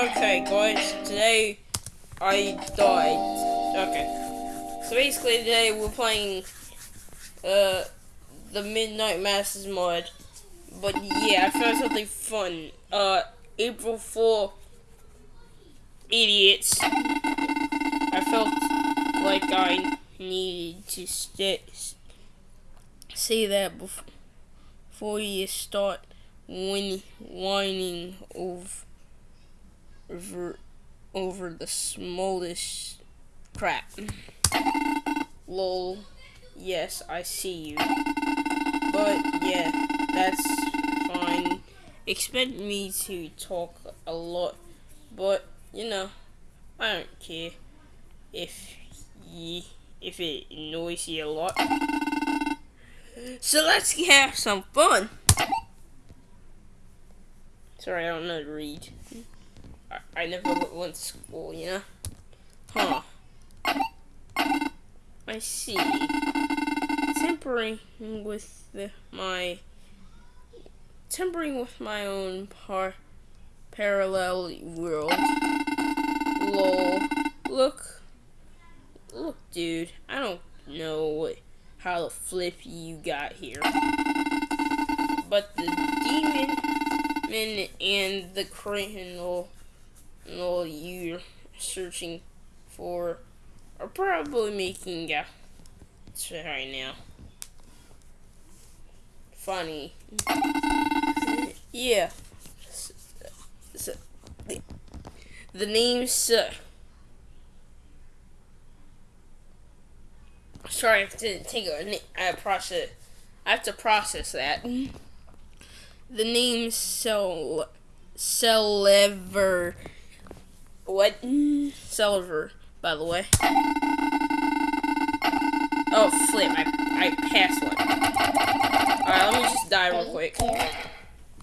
Okay, guys, today I died. Okay. So basically today we're playing uh the Mid-Fight Masses mod. But yeah, I found something fun. Uh April 4 idiots. I felt like I needed to st say that before, you start whin whining over over, over the smallest crap. Lol. Yes, I see you. But yeah, that's fine. Expect me to talk a lot, but you know, I don't care if ye if it annoys you a lot. So let's have some fun. Sorry, I don't know to read. I, never went to school, you know? Huh. I see. Tempering with the, my... Tempering with my own par parallel world. Lol. Look. Look, dude. I don't know what, how the flip you got here. But the demon and the criminal all you're searching for are probably making out right now. Funny. yeah. So, the, the name's uh, sorry, I to take a I process. I have to process that. The name's so Selever what? Silver, by the way. Oh, flip. I, I passed one. Alright, let me just die real quick.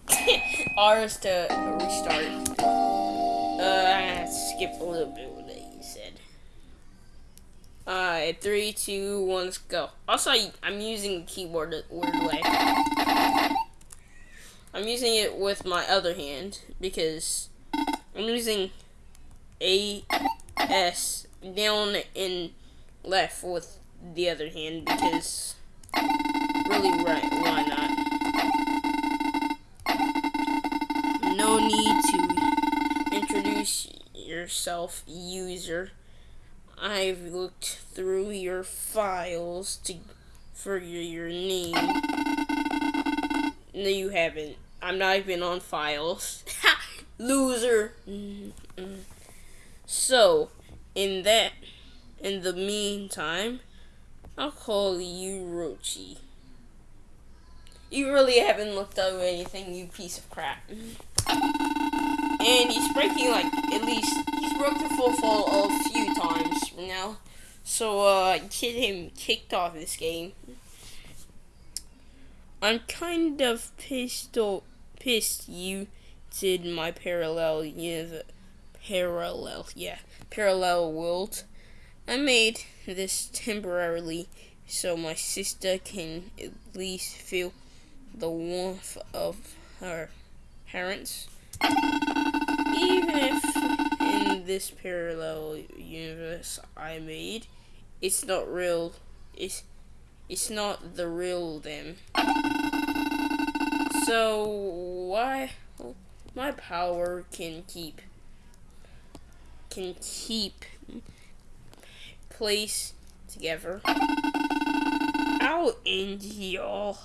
R's to restart. Uh, skip a little bit what you said. Alright, three, two, one, let's go. Also, I, I'm using the keyboard a weird way. I'm using it with my other hand because I'm using a S down and left with the other hand because really right why not? No need to introduce yourself user. I've looked through your files to for your, name. No you haven't. I'm not even on files. Loser. -mm. So, in that, in the meantime, I'll call you Rochi. You really haven't looked over anything, you piece of crap. And he's breaking, like, at least, he's broke the full fall a few times now. So, uh, get him kicked off this game. I'm kind of pissed, pissed you did my parallel universe parallel, yeah, parallel world. I made this temporarily so my sister can at least feel the warmth of her parents. Even if in this parallel universe I made, it's not real. It's it's not the real them. So why my power can keep can keep place together. I'll end y'all.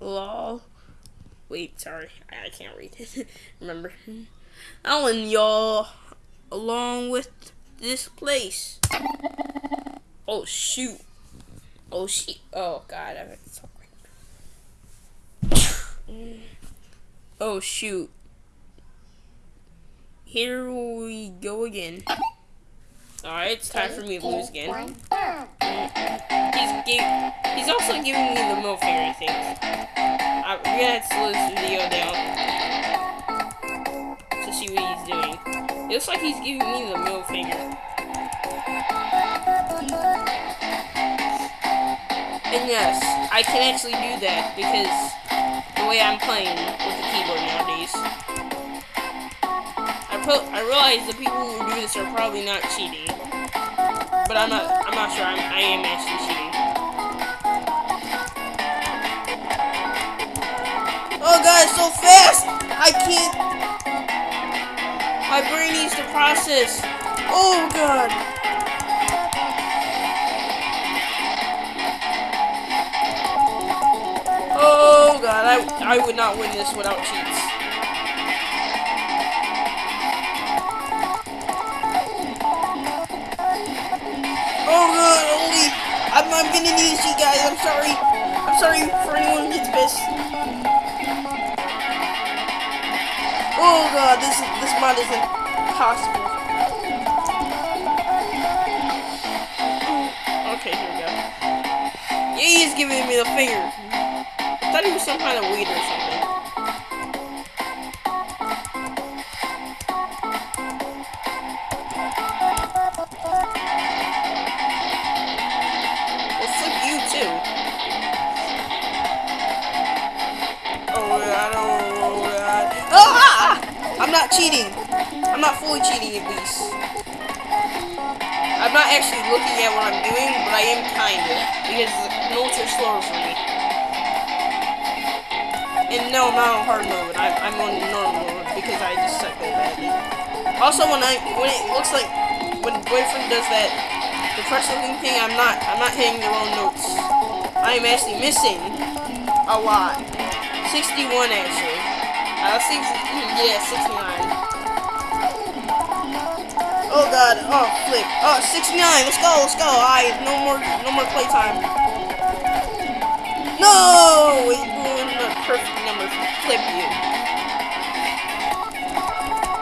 Lol. Wait, sorry. I, I can't read it. Remember. I'll end y'all along with this place. Oh, shoot. Oh, shit. Oh, God. I have to talk Oh, shoot. Here we go again. Alright, it's time for me to lose again. He's, he's also giving me the middle finger, I think. I'm gonna have to slow this video down to see what he's doing. It looks like he's giving me the middle finger. And yes, I can actually do that because the way I'm playing with the keyboard nowadays I realize the people who do this are probably not cheating, but I'm not. I'm not sure. I'm, I am actually cheating. Oh god, so fast! I can't. My brain needs to process. Oh god. Oh god, I, I would not win this without cheats. Oh god, holy! I'm, I'm gonna to cheat, guys. I'm sorry. I'm sorry for anyone who gets pissed. Oh god, this this mod is impossible. Okay, here we go. Yeah, he's giving me the finger. I thought he was some kind of weed or something. Not cheating. I'm not fully cheating at least. I'm not actually looking at what I'm doing, but I am kinda. Because notes are slower for me. And no, I'm not on hard mode. I, I'm on normal mode because I just suck so badly. Also, when I when it looks like when boyfriend does that the crush looking thing, I'm not I'm not hitting the wrong notes. I am actually missing a lot. 61 actually. Uh, six, yeah, 69. Oh god, oh flip. Oh, 69, let's go, let's go. Alright, no more no more playtime. No! It ruined the perfect number. Flip you.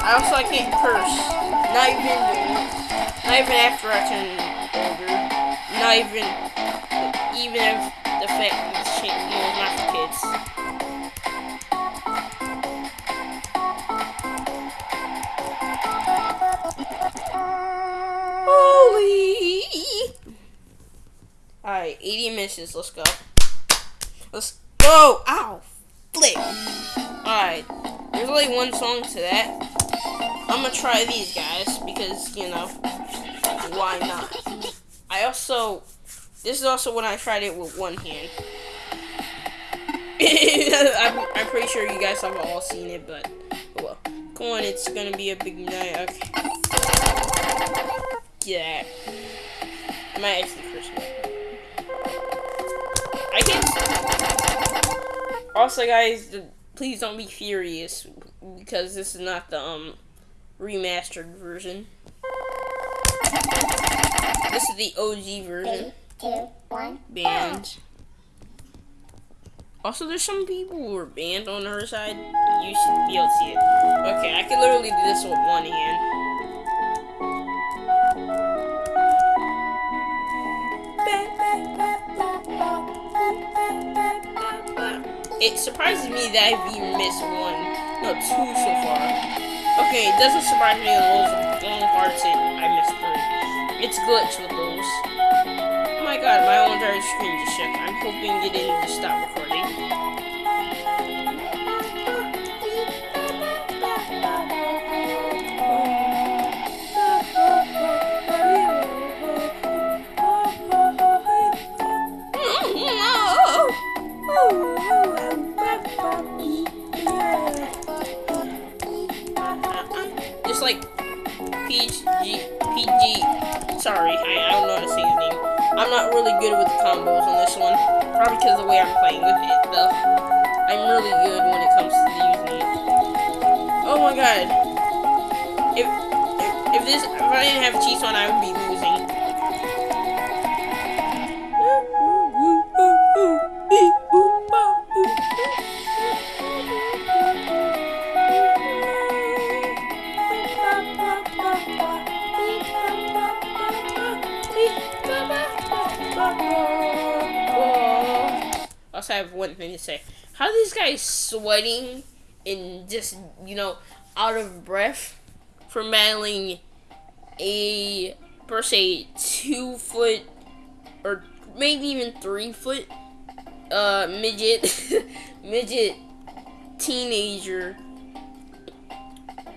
I also I can't curse. Not even not even after I turn older. Not even even if the fact that it's changed no, not for kids. Alright, 80 misses. Let's go. Let's go! Ow! Flip! Alright, there's only one song to that. I'm gonna try these guys because, you know, why not? I also, this is also when I tried it with one hand. I'm, I'm pretty sure you guys have all seen it, but oh well. Come on, it's gonna be a big night. Okay. Yeah. I might actually Also, guys, the, please don't be furious because this is not the um remastered version. This is the OG version. two, one. Banned. Also, there's some people who are banned on her side. You should be able to see it. Okay, I can literally do this with one hand. It surprises me that I've even missed one, no, two so far. Okay, it doesn't surprise me that those long parts it, I missed three. It's glitch with those. Oh my god, my whole entire screen just shook. I'm hoping it didn't just stop recording. Not really good with the combos on this one. Probably because of the way I'm playing with it, though. I'm really good when it comes to using it. Oh my god. If, if, if this, if I didn't have cheats on, I would be I have one thing to say. How these guys sweating and just, you know, out of breath from battling a, per se, two foot or maybe even three foot uh, midget, midget teenager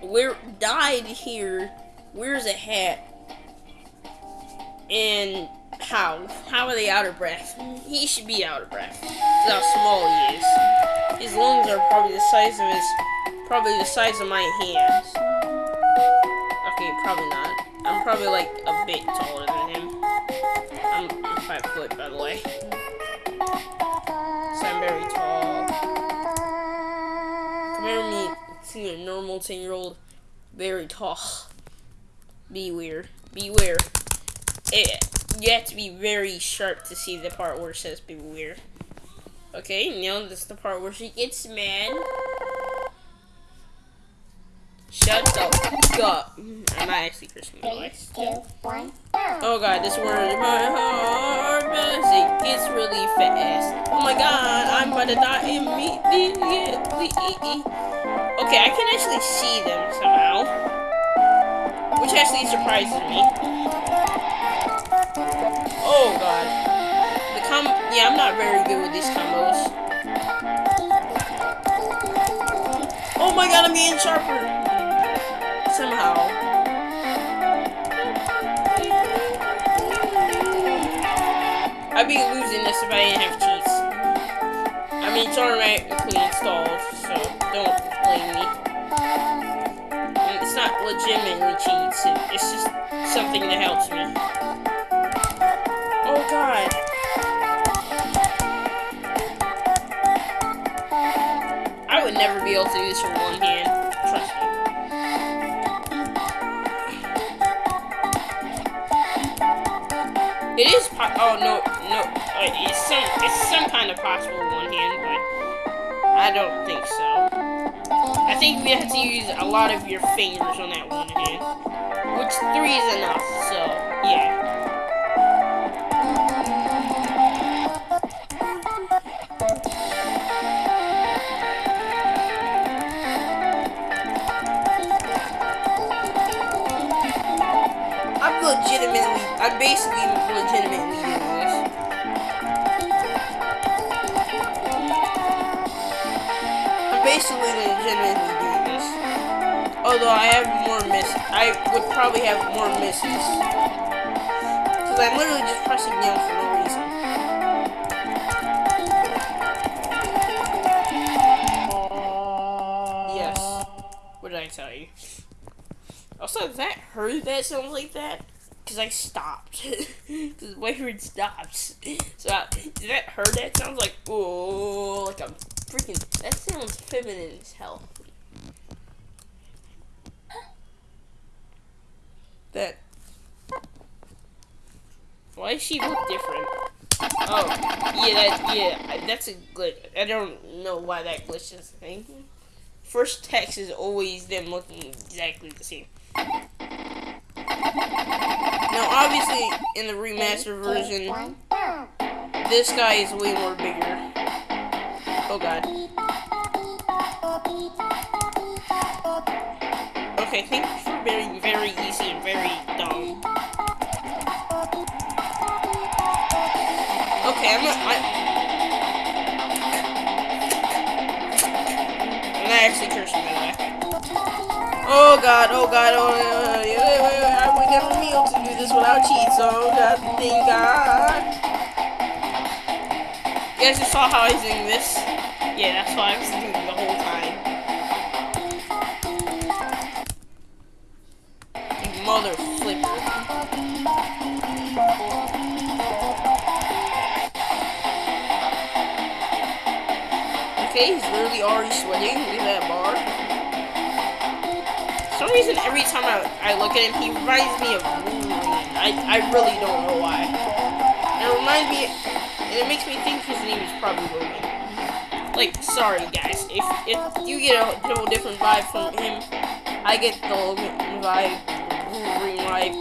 Where died here? Where's a hat? And how? How are they out of breath? He should be out of breath. That's how small he is. His lungs are probably the size of his, probably the size of my hands. Okay, probably not. I'm probably like a bit taller than him. I'm, I'm five foot, by the way. So I'm very tall. Compare me to a normal 10 year old, very tall. Beware. Beware. It, eh, you have to be very sharp to see the part where it says beware. Okay, now this is the part where she gets mad. Shut the up. Mm, I'm not actually cursing, the way. Oh god, this word my heart it gets really fast. Oh my god, I'm about to die immediately. Okay, I can actually see them somehow. Which actually surprises me. Yeah, I'm not very good with these combos. Oh my god, I'm getting sharper. Somehow. I'd be losing this if I didn't have cheats. I mean, it's automatically installed, so don't blame me. It's not legitimately cheats, it's just something that helps me. Never be able to do this with one hand, trust me. It is oh no no it's some it's some kind of possible one hand, but I don't think so. I think we have to use a lot of your fingers on that one hand, which three is enough. So yeah. Legitimately, I'm basically legitimately doing this. I'm basically legitimately doing this. Although I have more miss, I would probably have more misses. Because I'm literally just pressing down for no reason. Yes. What did I tell you? Also, that her that sounds like that? Because I stopped. Because Wayward stops. So, uh, is that hurt? that sounds like, oh, like a freaking, that sounds feminine as hell. That. Why does she look different? Oh, yeah, that, yeah, that's a glitch. I don't know why that glitch is a thing. First text is always them looking exactly the same. Now, obviously, in the remastered version, this guy is way more bigger. Oh god. Okay, thank you for being very easy and very dumb. Okay, I'm not. I, I'm not actually cursing, by the way. Oh god, oh god, oh uh, this without cheats, oh god, thank god. You guys just saw how I was doing this? Yeah, that's why I was doing the whole time. Mother flipper. Okay, he's literally already sweating. Look at that bar. For some reason, every time I, I look at him, he reminds me of. I, I really don't know why. And it reminds me, and it makes me think his name is probably Logan. Like, sorry guys, if if you get a whole different vibe from him, I get the Logan vibe, Wolverine vibe.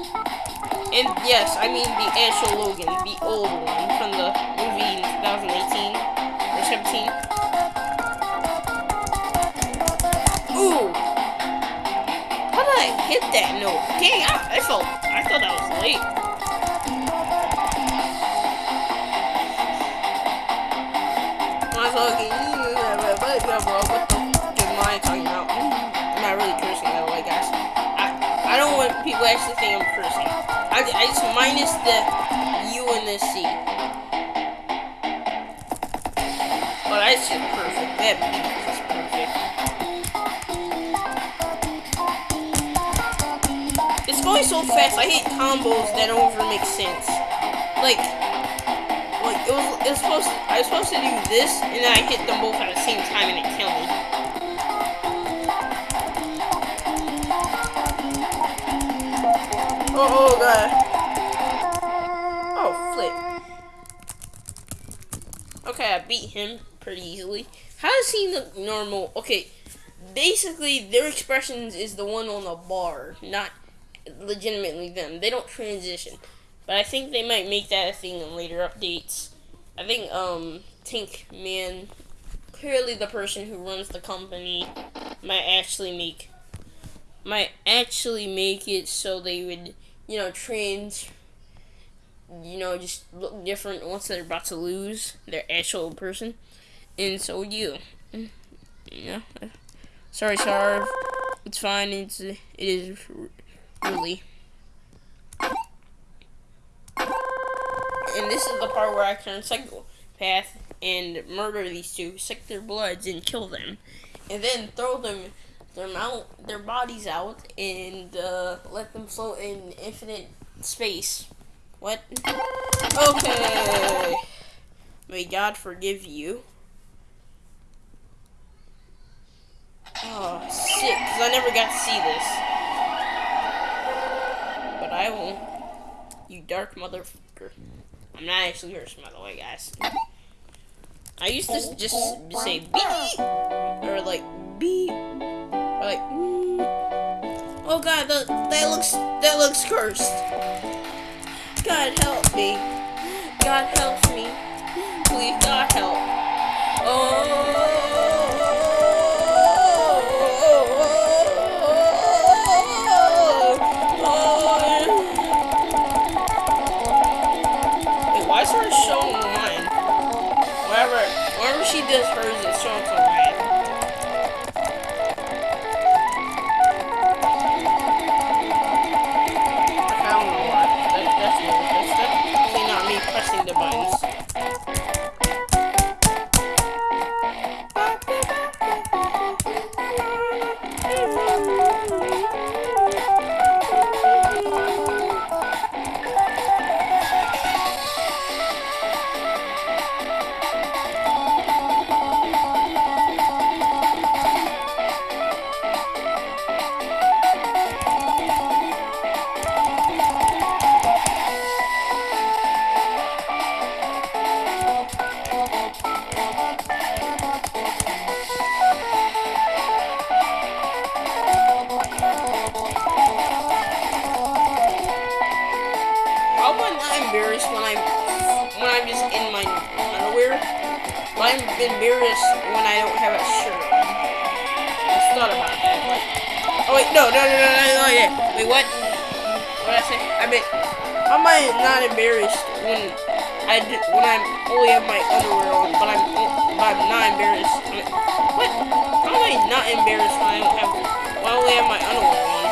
And yes, I mean the actual Logan, the old one from the movie in 2018 or 17. Ooh! How did I hit that note? Dang, I, I felt, thought that was late. My fucking, what the fuck am I talking about? I'm not really cursing that way. Guys. I I don't want people actually think I'm cursing. I, I just minus the U and the C. Oh, that's just perfect. That So fast. I hit combos that don't even make sense. Like, like it was, it was supposed. To, I was supposed to do this, and then I hit them both at the same time, and it killed me. Oh, oh god. Oh, flip. Okay, I beat him pretty easily. How does he look normal? Okay, basically their expressions is the one on the bar, not legitimately them. They don't transition. But I think they might make that a thing in later updates. I think um Tank Man clearly the person who runs the company might actually make might actually make it so they would you know, trans, you know, just look different once they're about to lose their actual person. And so you. Yeah. Sorry, Sarv. It's fine. It's it is really. And this is the part where I turn psychopath and murder these two, suck their bloods, and kill them, and then throw them their mount their bodies out and uh, let them float in infinite space. What? Okay. May God forgive you. Oh, sick, because I never got to see this. I won't. You dark motherfucker. I'm not actually cursing, by the way, guys. I used to just say beep, or like beep like, mm. oh god, that, that looks that looks cursed. God help me. God help me. Please, God help. Oh. Wherever she I'm embarrassed when I don't have a shirt on. I thought about that. Like, oh wait, no, no, no, no, no, no, yeah. Wait, what? What did I say? I mean, I'm not embarrassed when I when I'm only have my underwear on, but I'm but I'm not embarrassed. I mean, what? How am I not embarrassed when I don't have when I only have my underwear on?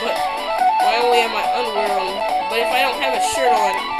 But when I only have my underwear on, but if I don't have a shirt on,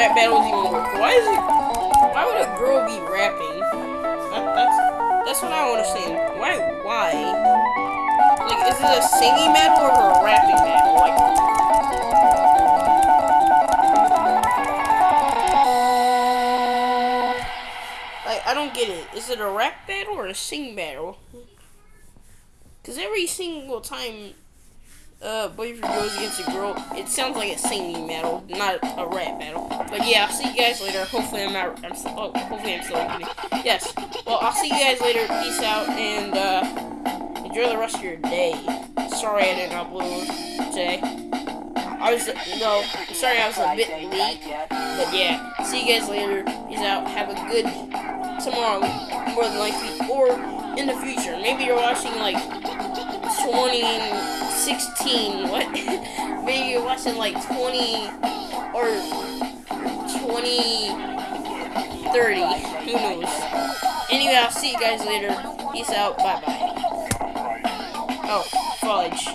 rap battles even work? Why is it? Why would a girl be rapping? That, that's that's what I don't understand. Why? Why? Like, is it a singing battle or a rapping battle? Like. Like, I don't get it. Is it a rap battle or a sing battle? Because every single time uh, boyfriend goes against a girl, it sounds like a singing battle, not a rap battle. But yeah, I'll see you guys later. Hopefully I'm not, I'm oh, hopefully I'm still recording. Yes. Well, I'll see you guys later. Peace out, and, uh, enjoy the rest of your day. Sorry I didn't upload today. I was, no, sorry I was a bit late. But yeah, see you guys later. Peace out. Have a good tomorrow, more than likely, or in the future. Maybe you're watching like 2016. What? Maybe you're watching like 20 or 2030. Who knows? Anyway, I'll see you guys later. Peace out. Bye bye. Oh, fudge.